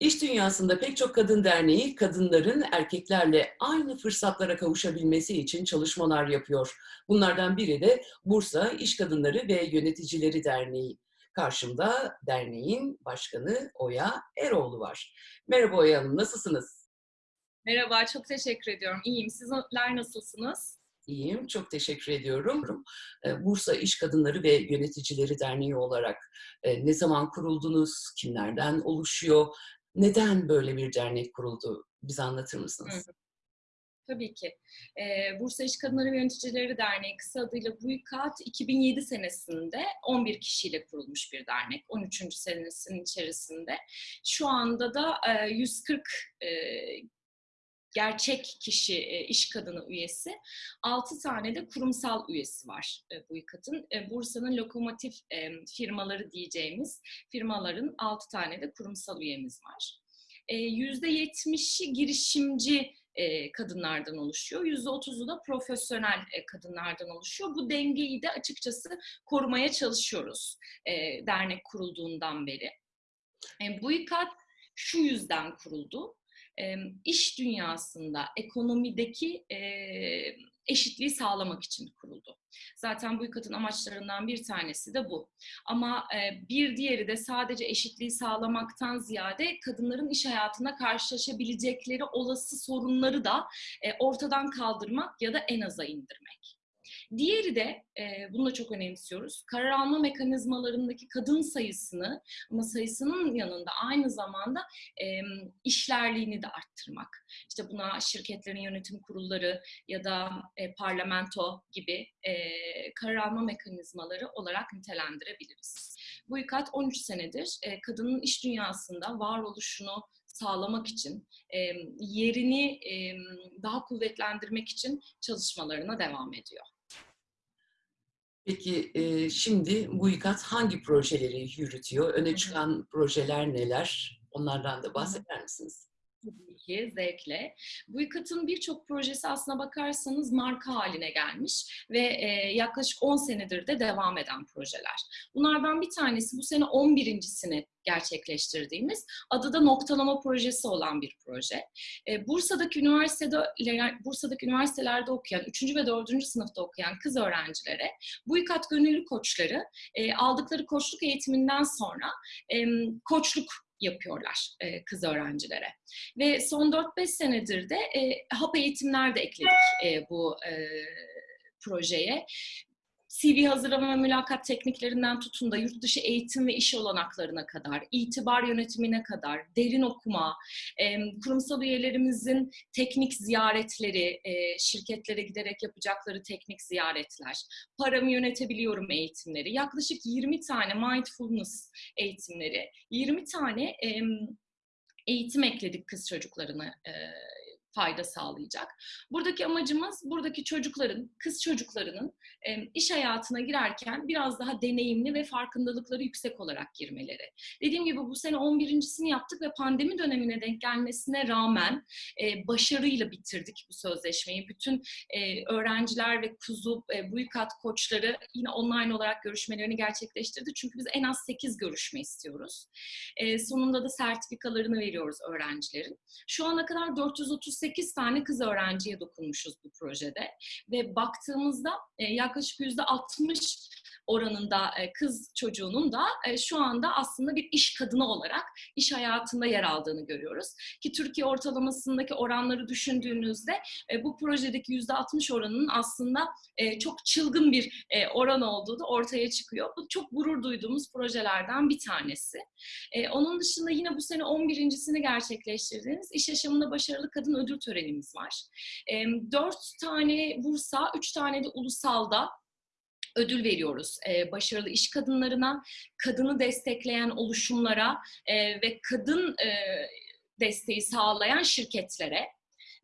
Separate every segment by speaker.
Speaker 1: İş dünyasında pek çok kadın derneği kadınların erkeklerle aynı fırsatlara kavuşabilmesi için çalışmalar yapıyor. Bunlardan biri de Bursa İş Kadınları ve Yöneticileri Derneği. Karşımda derneğin başkanı Oya Eroğlu var. Merhaba Oya Hanım, nasılsınız?
Speaker 2: Merhaba, çok teşekkür ediyorum. İyiyim. Sizler nasılsınız?
Speaker 1: İyiyim, çok teşekkür ediyorum. Ee, Bursa İş Kadınları ve Yöneticileri Derneği olarak e, ne zaman kuruldunuz, kimlerden oluşuyor, neden böyle bir dernek kuruldu? Bize anlatır mısınız?
Speaker 2: Hı. Tabii ki. Ee, Bursa İş Kadınları Yöneticileri Derneği kısa adıyla BUYKAT 2007 senesinde 11 kişiyle kurulmuş bir dernek. 13. senesinin içerisinde. Şu anda da e, 140 e, gerçek kişi, e, iş kadını üyesi. 6 tane de kurumsal üyesi var e, bu ikatın. E, Bursa'nın lokomotif firmaları diyeceğimiz firmaların 6 tane de kurumsal üyemiz var. %70'i girişimci kadınlardan oluşuyor. %30'u da profesyonel kadınlardan oluşuyor. Bu dengeyi de açıkçası korumaya çalışıyoruz dernek kurulduğundan beri. Bu ikat şu yüzden kuruldu iş dünyasında, ekonomideki eşitliği sağlamak için kuruldu. Zaten bu ikatın amaçlarından bir tanesi de bu. Ama bir diğeri de sadece eşitliği sağlamaktan ziyade kadınların iş hayatında karşılaşabilecekleri olası sorunları da ortadan kaldırmak ya da en aza indirmek. Diğeri de, e, bunu da çok önemsiyoruz, karar alma mekanizmalarındaki kadın sayısını ama sayısının yanında aynı zamanda e, işlerliğini de arttırmak. İşte buna şirketlerin yönetim kurulları ya da e, parlamento gibi e, karar alma mekanizmaları olarak nitelendirebiliriz. Bu ikat 13 senedir e, kadının iş dünyasında varoluşunu sağlamak için, e, yerini e, daha kuvvetlendirmek için çalışmalarına devam ediyor.
Speaker 1: Peki e, şimdi bu ikat hangi projeleri yürütüyor? Öne çıkan projeler neler? Onlardan da bahseder misiniz?
Speaker 2: Tabii ki, zevkle. Bu ikatın birçok projesi aslına bakarsanız marka haline gelmiş ve e, yaklaşık 10 senedir de devam eden projeler. Bunlardan bir tanesi bu sene 11.sini gerçekleştirdiğimiz adı da noktalama projesi olan bir proje. E, Bursa'daki üniversitede Bursa'daki üniversitelerde okuyan 3. ve 4. sınıfta okuyan kız öğrencilere bu ikat gönüllü koçları e, aldıkları koçluk eğitiminden sonra e, koçluk yapıyorlar e, kız öğrencilere. Ve son 4-5 senedir de e, hap eğitimler de ekledik e, bu e, projeye. CV hazırlama ve mülakat tekniklerinden tutun da yurt dışı eğitim ve iş olanaklarına kadar, itibar yönetimine kadar, derin okuma, kurumsal üyelerimizin teknik ziyaretleri, şirketlere giderek yapacakları teknik ziyaretler, paramı yönetebiliyorum eğitimleri, yaklaşık 20 tane mindfulness eğitimleri, 20 tane eğitim ekledik kız çocuklarına fayda sağlayacak. Buradaki amacımız buradaki çocukların, kız çocuklarının iş hayatına girerken biraz daha deneyimli ve farkındalıkları yüksek olarak girmeleri. Dediğim gibi bu sene 11.sini yaptık ve pandemi dönemine denk gelmesine rağmen başarıyla bitirdik bu sözleşmeyi. Bütün öğrenciler ve kuzu bu kat koçları yine online olarak görüşmelerini gerçekleştirdi. Çünkü biz en az 8 görüşme istiyoruz. Sonunda da sertifikalarını veriyoruz öğrencilerin. Şu ana kadar 438 8 tane kız öğrenciye dokunmuşuz bu projede. Ve baktığımızda e, yaklaşık %60 oranında e, kız çocuğunun da e, şu anda aslında bir iş kadını olarak iş hayatında yer aldığını görüyoruz. Ki Türkiye ortalamasındaki oranları düşündüğünüzde e, bu projedeki %60 oranının aslında çok çılgın bir oran olduğu da ortaya çıkıyor. Bu çok gurur duyduğumuz projelerden bir tanesi. Onun dışında yine bu sene 11.sini gerçekleştirdiğimiz iş yaşamında başarılı kadın ödül törenimiz var. Dört tane Bursa, üç tane de ulusalda ödül veriyoruz e, başarılı iş kadınlarına, kadını destekleyen oluşumlara e, ve kadın e, desteği sağlayan şirketlere.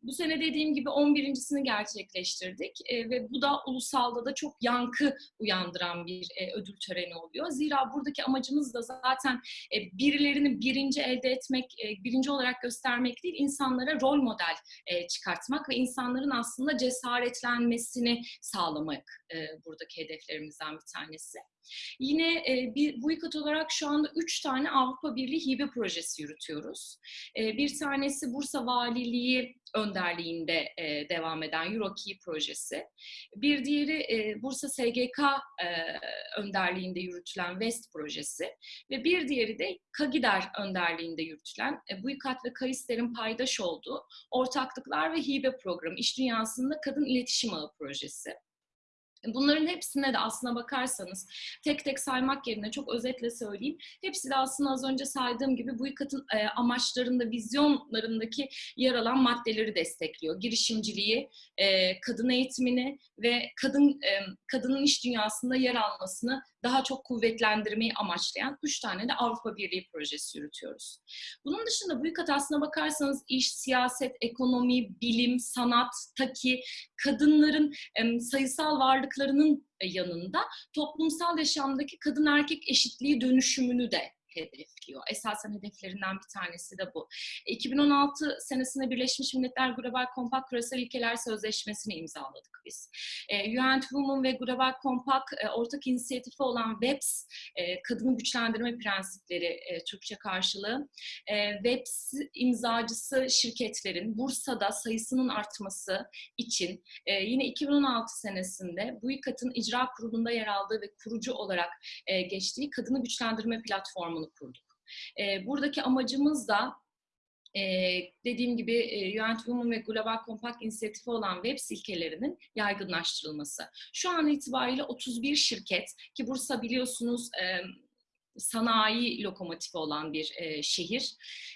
Speaker 2: Bu sene dediğim gibi 11.sini gerçekleştirdik e, ve bu da ulusalda da çok yankı uyandıran bir e, ödül töreni oluyor. Zira buradaki amacımız da zaten e, birilerini birinci elde etmek, e, birinci olarak göstermek değil, insanlara rol model e, çıkartmak ve insanların aslında cesaretlenmesini sağlamak e, buradaki hedeflerimizden bir tanesi. Yine e, bir BUYKAT olarak şu anda üç tane Avrupa Birliği hibe projesi yürütüyoruz. E, bir tanesi Bursa Valiliği önderliğinde e, devam eden EuroKey projesi. Bir diğeri e, Bursa SGK e, önderliğinde yürütülen West projesi ve bir diğeri de Kagider önderliğinde yürütülen e, BUYKAT ve KAİSTER'in paydaş olduğu Ortaklıklar ve Hibe Programı, İş Dünyasında Kadın İletişim Ağı projesi. Bunların hepsine de aslına bakarsanız tek tek saymak yerine çok özetle söyleyeyim. Hepsi de aslında az önce saydığım gibi bu ikatın e, amaçlarında, vizyonlarındaki yer alan maddeleri destekliyor. Girişimciliği, e, kadın eğitimini ve kadın e, kadının iş dünyasında yer almasını daha çok kuvvetlendirmeyi amaçlayan üç tane de Avrupa Birliği projesi yürütüyoruz. Bunun dışında bu ikat aslına bakarsanız iş, siyaset, ekonomi, bilim, sanat, taki, kadınların e, sayısal varlıklarının yanında toplumsal yaşamdaki kadın erkek eşitliği dönüşümünü de hedefliyor. Esasen hedeflerinden bir tanesi de bu. 2016 senesinde Birleşmiş Milletler Global Compact Küresel İlkeler Sözleşmesi'ni imzaladık biz. E, UN Women ve Global Compact e, ortak inisiyatifi olan WEPS, e, Kadını Güçlendirme Prensipleri Türkçe karşılığı. WEPS imzacısı şirketlerin Bursa'da sayısının artması için yine 2016 senesinde bu ikatın icra kurulunda yer aldığı ve kurucu olarak geçtiği Kadını Güçlendirme Platformu'nu kurduk. E, buradaki amacımız da ee, dediğim gibi e, UN Women ve Global Compact inisiyatifi olan web silkelerinin yaygınlaştırılması. Şu an itibariyle 31 şirket ki Bursa biliyorsunuz e, sanayi lokomotifi olan bir e, şehir.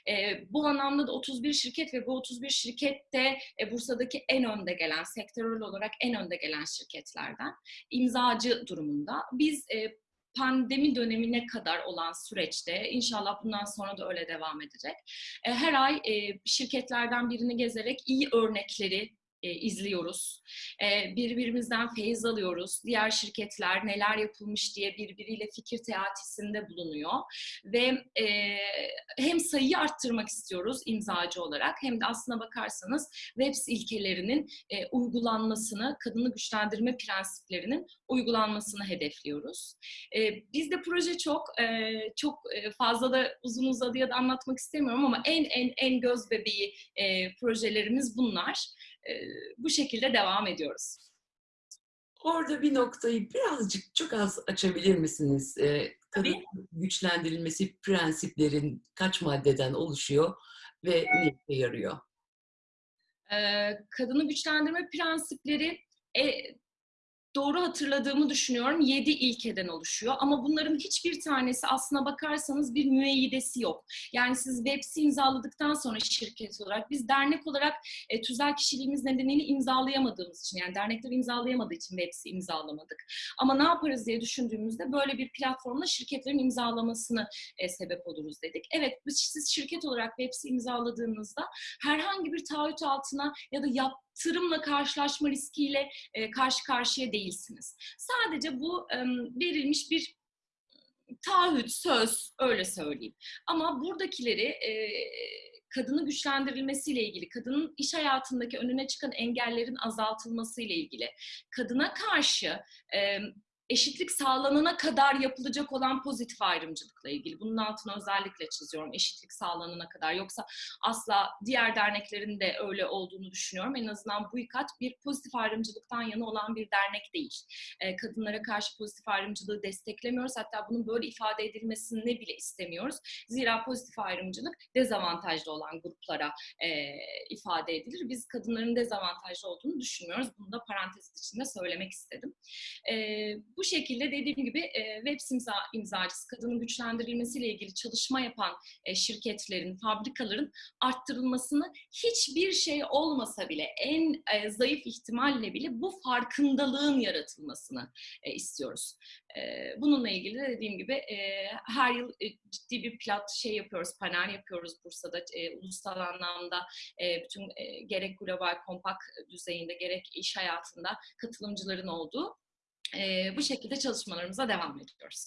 Speaker 2: E, bu anlamda da 31 şirket ve bu 31 şirket de e, Bursa'daki en önde gelen, sektörel olarak en önde gelen şirketlerden imzacı durumunda. Biz e, pandemi dönemine kadar olan süreçte inşallah bundan sonra da öyle devam edecek. E, her ay e, şirketlerden birini gezerek iyi örnekleri e, izliyoruz. E, birbirimizden feyiz alıyoruz. Diğer şirketler neler yapılmış diye birbiriyle fikir teatisinde bulunuyor. Ve e, hem sayıyı arttırmak istiyoruz imzacı olarak hem de aslına bakarsanız WEBS ilkelerinin e, uygulanmasını, kadını güçlendirme prensiplerinin uygulanmasını hedefliyoruz. E, bizde proje çok, e, çok e, fazla da uzun uzadıya da anlatmak istemiyorum ama en en en göz bebeği e, projelerimiz bunlar bu şekilde devam ediyoruz.
Speaker 1: Orada bir noktayı birazcık çok az açabilir misiniz? kadın Tabii. güçlendirilmesi prensiplerin kaç maddeden oluşuyor ve ne işe yarıyor?
Speaker 2: kadını güçlendirme prensipleri e, doğru hatırladığımı düşünüyorum 7 ilkeden oluşuyor. Ama bunların hiçbir tanesi aslına bakarsanız bir müeyyidesi yok. Yani siz Webs'i imzaladıktan sonra şirket olarak biz dernek olarak e, tüzel kişiliğimiz nedeniyle imzalayamadığımız için yani dernekler imzalayamadığı için Webs'i imzalamadık. Ama ne yaparız diye düşündüğümüzde böyle bir platformla şirketlerin imzalamasını e, sebep oluruz dedik. Evet biz siz şirket olarak Webs'i imzaladığınızda herhangi bir taahhüt altına ya da yap tırımla karşılaşma riskiyle e, karşı karşıya değilsiniz. Sadece bu e, verilmiş bir taahhüt, söz öyle söyleyeyim. Ama buradakileri e, kadını güçlendirilmesiyle ilgili, kadının iş hayatındaki önüne çıkan engellerin azaltılmasıyla ilgili, kadına karşı e, eşitlik sağlanana kadar yapılacak olan pozitif ayrımcılıkla ilgili. Bunun altını özellikle çiziyorum. Eşitlik sağlanana kadar. Yoksa asla diğer derneklerin de öyle olduğunu düşünüyorum. En azından bu ikat bir pozitif ayrımcılıktan yana olan bir dernek değil. kadınlara karşı pozitif ayrımcılığı desteklemiyoruz. Hatta bunun böyle ifade edilmesini bile istemiyoruz. Zira pozitif ayrımcılık dezavantajlı olan gruplara ifade edilir. Biz kadınların dezavantajlı olduğunu düşünmüyoruz. Bunu da parantez içinde söylemek istedim. Bu şekilde dediğim gibi e, web imza, imzacısı kadının güçlendirilmesiyle ilgili çalışma yapan e, şirketlerin, fabrikaların arttırılmasını hiçbir şey olmasa bile en e, zayıf ihtimalle bile bu farkındalığın yaratılmasını e, istiyoruz. E, bununla ilgili de dediğim gibi e, her yıl e, ciddi bir plat şey yapıyoruz, panel yapıyoruz Bursa'da e, ulusal anlamda e, bütün e, gerek global kompak düzeyinde gerek iş hayatında katılımcıların olduğu bu şekilde çalışmalarımıza devam ediyoruz.